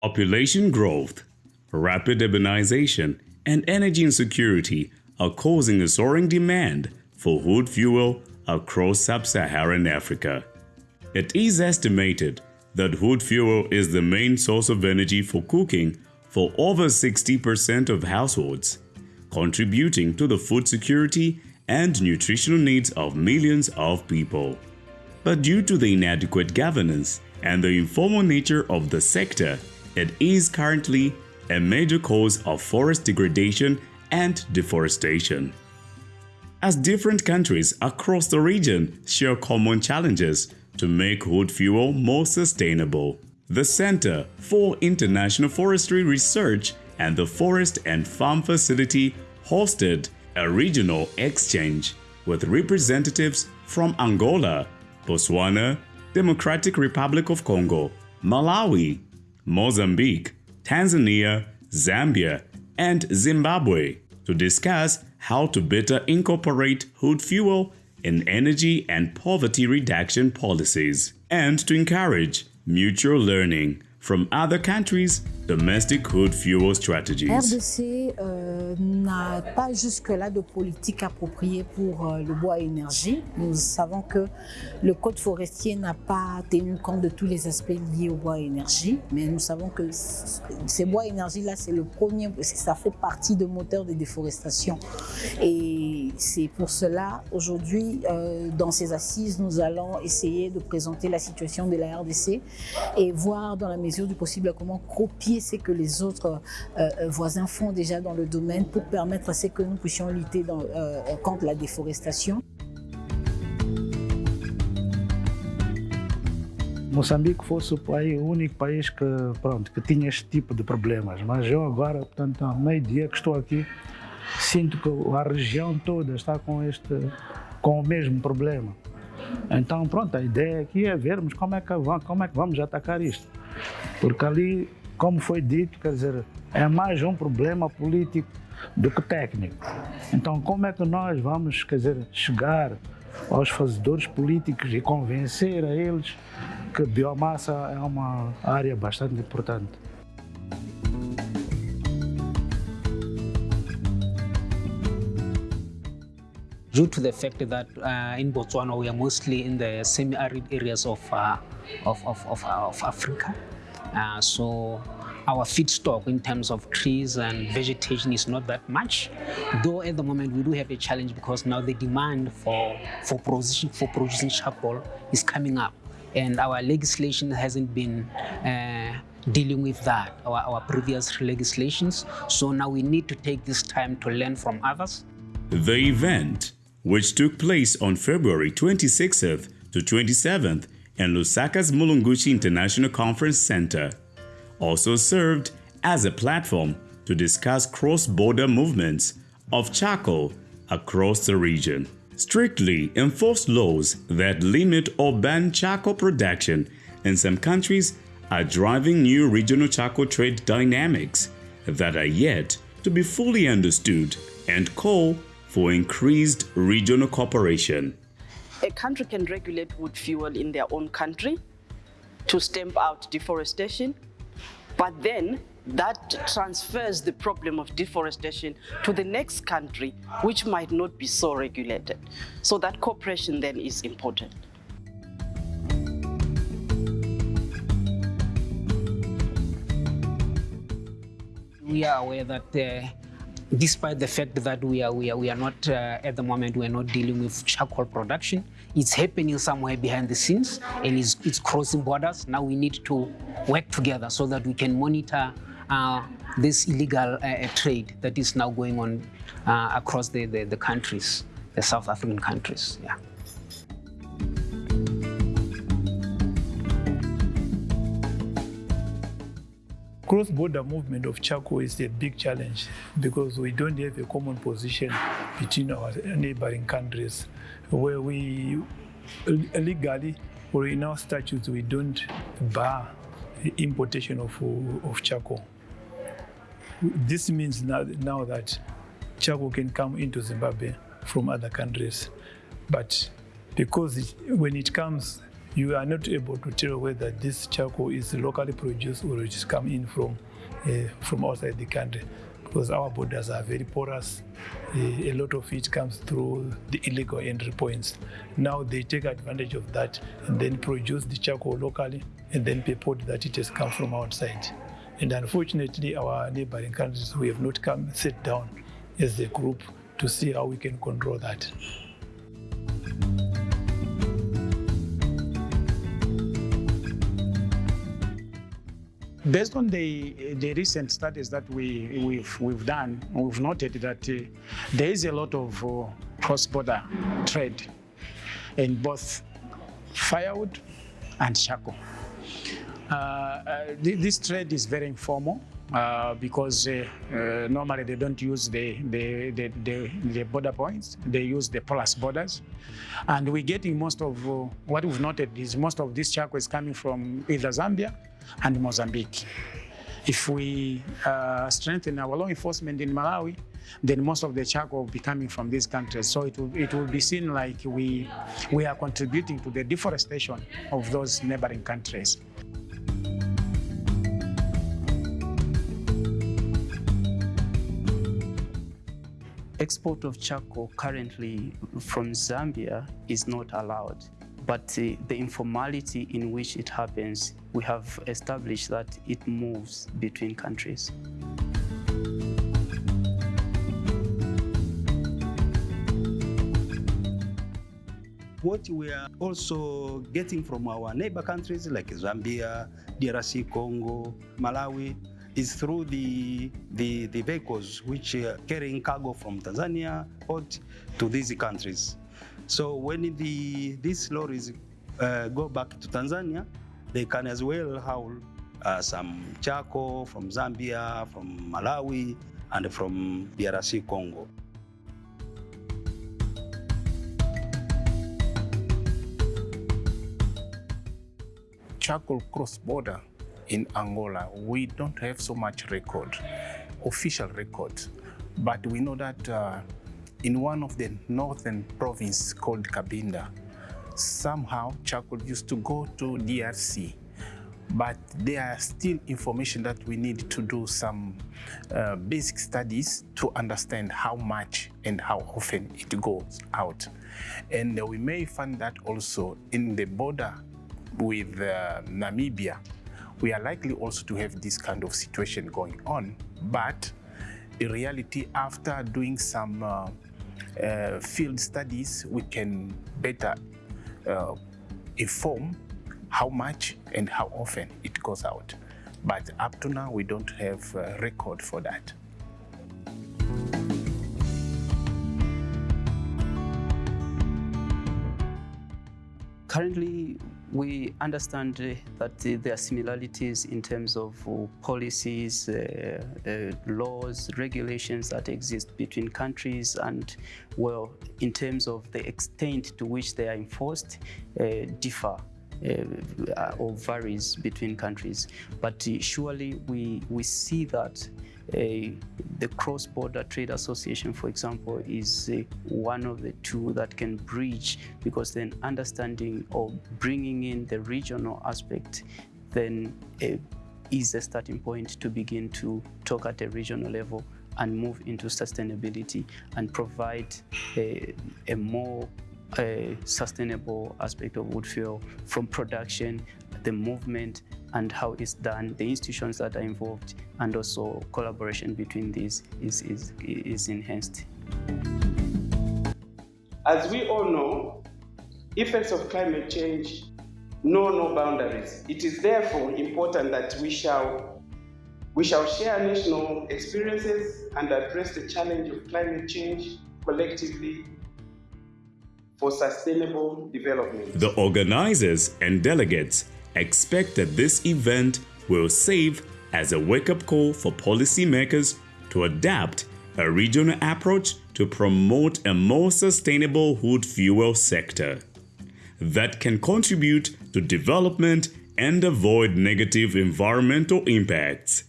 Population growth, rapid urbanization, and energy insecurity are causing a soaring demand for wood fuel across sub-Saharan Africa. It is estimated that wood fuel is the main source of energy for cooking for over 60% of households, contributing to the food security and nutritional needs of millions of people. But due to the inadequate governance and the informal nature of the sector, it is currently a major cause of forest degradation and deforestation. As different countries across the region share common challenges to make wood fuel more sustainable, the Center for International Forestry Research and the Forest and Farm Facility hosted a regional exchange with representatives from Angola, Botswana, Democratic Republic of Congo, Malawi, Mozambique, Tanzania, Zambia, and Zimbabwe to discuss how to better incorporate wood fuel in energy and poverty reduction policies, and to encourage mutual learning from other countries' domestic fuel strategies. RDC euh, n'a pas jusque-là de politique appropriée pour euh, le bois énergie. Nous savons que le code forestier n'a pas tenu compte de tous les aspects liés au bois énergie, mais nous savons que ces bois énergie-là, c'est le premier, parce que ça fait partie de moteur de déforestation. Et c'est pour cela, aujourd'hui, euh, dans ces assises, nous allons essayer de présenter la situation de la RDC et voir dans la mesure du possible comment copier ce que les autres euh, voisins font déjà dans le domaine pour permettre à ce que nous puissions lutter euh, contre la déforestation. Moçambique fosse o, país, o único país que, pronto, que tinha este tipo de problemas, mas eu agora, portanto, há meio dia que estou aqui, sinto que a região toda está com, este, com o mesmo problema. Então, pronto, a ideia aqui é vermos como é que, como é que vamos atacar isto. Porque ali, como foi dito, quer dizer, é mais um problema político do que técnico. Então, como é que nós vamos, quer dizer, chegar aos fazedores políticos e convencer a eles que biomassa é uma área bastante importante? Due to the fact that uh, in Botswana we are mostly in the semi-arid areas of, uh, of, of, of, of, Africa. Uh, so our feedstock in terms of trees and vegetation is not that much. Though at the moment we do have a challenge because now the demand for, for, producing, for producing charcoal is coming up. And our legislation hasn't been uh, dealing with that, our, our previous legislations. So now we need to take this time to learn from others. The event which took place on February 26th to 27th in Lusaka's Mulungushi International Conference Center, also served as a platform to discuss cross-border movements of charcoal across the region. Strictly enforced laws that limit or ban charcoal production in some countries are driving new regional charcoal trade dynamics that are yet to be fully understood and call for increased regional cooperation. A country can regulate wood fuel in their own country to stamp out deforestation, but then that transfers the problem of deforestation to the next country, which might not be so regulated. So that cooperation then is important. We are aware that uh, despite the fact that we are, we are, we are not, uh, at the moment, we are not dealing with charcoal production. It's happening somewhere behind the scenes and it's, it's crossing borders. Now we need to work together so that we can monitor uh, this illegal uh, trade that is now going on uh, across the, the, the countries, the South African countries. Yeah. Cross-border movement of charcoal is a big challenge because we don't have a common position between our neighboring countries where we legally or in our statutes we don't bar importation of, of charcoal. This means now, now that charcoal can come into Zimbabwe from other countries. But because it, when it comes you are not able to tell whether this charcoal is locally produced or it is come in from uh, from outside the country because our borders are very porous. Uh, a lot of it comes through the illegal entry points. Now they take advantage of that and then produce the charcoal locally and then purport that it has come from outside. And unfortunately, our neighboring countries, we have not come sit down as a group to see how we can control that. Based on the, the recent studies that we, we've, we've done, we've noted that uh, there is a lot of uh, cross-border trade in both firewood and charcoal. Uh, uh this trade is very informal uh, because uh, uh, normally they don't use the, the, the, the, the border points, they use the porous borders. And we're getting most of, uh, what we've noted is most of this charcoal is coming from either Zambia and Mozambique. If we uh, strengthen our law enforcement in Malawi, then most of the charcoal will be coming from these countries. So it will, it will be seen like we, we are contributing to the deforestation of those neighboring countries. Export of charcoal currently from Zambia is not allowed, but uh, the informality in which it happens, we have established that it moves between countries. What we are also getting from our neighbor countries like Zambia, DRC, Congo, Malawi, is through the, the, the vehicles which are carrying cargo from Tanzania port to these countries. So when the, these lorries uh, go back to Tanzania, they can as well haul uh, some charcoal from Zambia, from Malawi, and from DRC Congo. Charcoal cross-border in Angola, we don't have so much record, official record, but we know that uh, in one of the northern province called Cabinda, somehow charcoal used to go to DRC, but there are still information that we need to do some uh, basic studies to understand how much and how often it goes out. And we may find that also in the border with uh, Namibia, we are likely also to have this kind of situation going on. But in reality, after doing some uh, uh, field studies, we can better uh, inform how much and how often it goes out. But up to now, we don't have a record for that. Currently, we understand that there are similarities in terms of uh, policies, uh, uh, laws, regulations that exist between countries and, well, in terms of the extent to which they are enforced, differ uh, or varies between countries. But uh, surely we, we see that uh, the Cross-Border Trade Association, for example, is uh, one of the two that can bridge because then understanding or bringing in the regional aspect then uh, is a starting point to begin to talk at a regional level and move into sustainability and provide a, a more a sustainable aspect of wood fuel from production, the movement, and how it's done, the institutions that are involved, and also collaboration between these is, is, is enhanced. As we all know, effects of climate change know no boundaries. It is therefore important that we shall, we shall share national experiences and address the challenge of climate change collectively for sustainable development. The organizers and delegates expect that this event will serve as a wake-up call for policymakers to adapt a regional approach to promote a more sustainable wood fuel sector that can contribute to development and avoid negative environmental impacts.